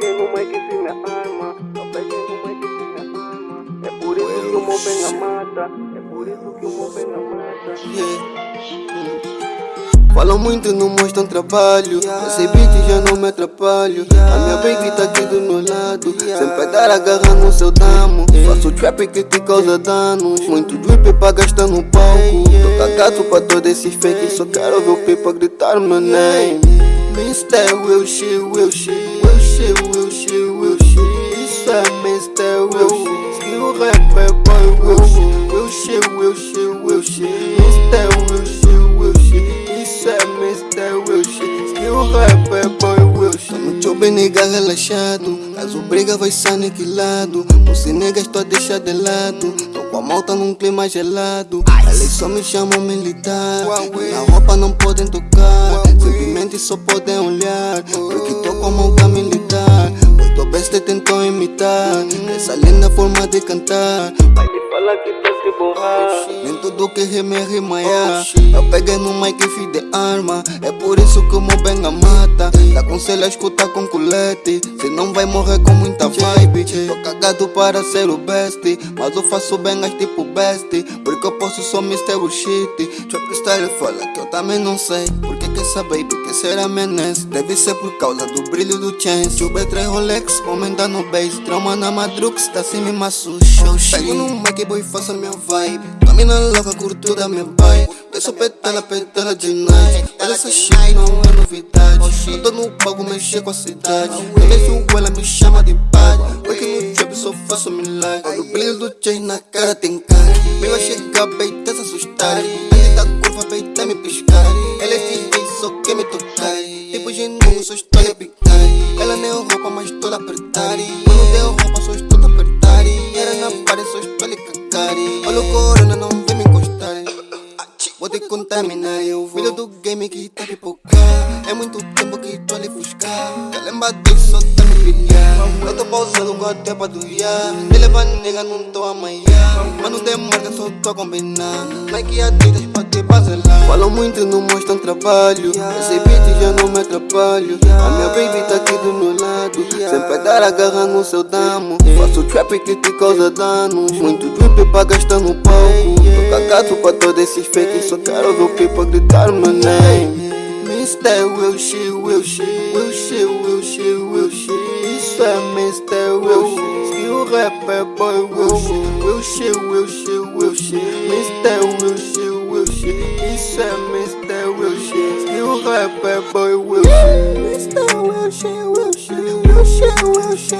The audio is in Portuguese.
peguei uma que se minha arma, eu peguei uma que se minha arma. É por isso que o meu bem a mata, é por isso que o meu bem a mata. Yeah. Falam muito, não mostram trabalho. Yeah. Esse beat já não me atrapalho. Yeah. A minha baby tá aqui do meu lado. Yeah. Sem pedar agarrando no seu damo. Faço trap que te causa danos. Muito drip pra gastar no palco. Tô cagado pra todo esse fake. Só quero ver o pipa gritar meu name. Mr. Will She, Will She. Wilshire, Wilshire Wilshire, Wilshire, Wilshire Isso é Mr. Wilshire Skill rapper boy Wilshire Wilshire, Wilshire, Wilshire Mr. Wilshire, Wilshire Isso é Mr. Wilshire Skill rapper boy Wilshire No job nega relaxado Caso briga vai ser aniquilado Você nega estou a deixar de lado. Tô com a malta num clima gelado. Eles só me chamam militar. Na roupa não podem tocar. Simplesmente só podem olhar Essa linda forma de cantar. Vai lhe falar que tá se borrar. Nem tudo que rima é rima é Eu peguei no mic e fiz de arma. É por isso que o meu bem a mata. Te aconselho a escutar com colete. Se não vai morrer com muita vibe Tô cagado para ser o best Mas eu faço bem as tipo best. Porque eu posso só Mr. Bullshit Trap style fala que eu também não sei. Porque que essa baby que será menace Deve ser por causa do brilho do chance. Chuba três Rolex, comenta no base. Trauma na madrux, tá sem me maço show Pego no mic boy, faço a minha vibe Domina louca, curto da minha pai Desço petala, petala de night Mas essa shit não é novidade Eu tô no palco, mexer com a cidade Eu vejo ela, me chama de pai Porque no trap só faço milagre Olha o brilho do chain na cara tem cara Me vai chegar, beita se assustar Antes da curva, beita me piscar Ela é DJ, só quer me tocar Tipo genuíno, só estou a picar Ela nem roupa, mas estou a apertar Quando deu roupa, só estou cagar Olha o corona, não vem me encostar Vou te contaminar, eu vou Filho do game que tá pipocar É muito tempo que tô ali buscar Tá lembrado só tá me pilhar Eu tô pausando com até pra doiar Me leva nega, não tô amanhã Mas não tem marca, só tô a combinar Nike Adidas pra te baselar Falam muito e não mostram trabalho Esse beat já não me atrapalho A minha baby tá aqui do meu lado. Sempre dar a garra no seu damo Faço trap que te causa danos Muito pra gastar no palco Tô cagado pra todos esses fakes Só quero ver o people gritar meu name Mr. Wilshire, Wilshire Wilshire, Wilshire, Wilshire Isso é Mr. Wilshire Skill rapper boy Wilshire Wilshire, Wilshire, Wilshire Mr. Wilshire, Wilshire Isso é Mr. Wilshire Skill rapper boy Wilshire Mr. Wilshire, Wilshire Wilshire, Wilshire,